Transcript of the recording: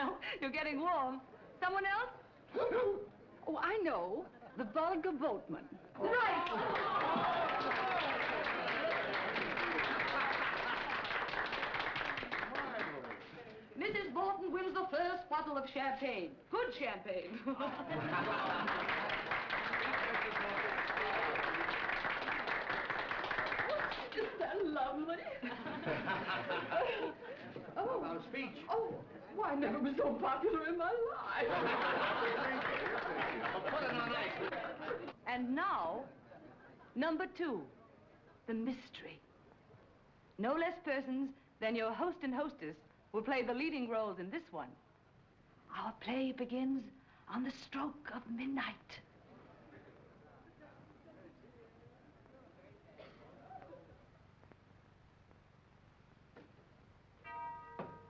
Well, you're getting warm. Someone else? oh, I know. The Volga Boatman. Right! Mrs. Borton wins the first bottle of champagne. Good champagne. Isn't that lovely? oh. About a speech. Oh, why, I never was so popular in my life. Put it on ice. and now, number two, the mystery. No less persons than your host and hostess will play the leading roles in this one. Our play begins on the stroke of midnight.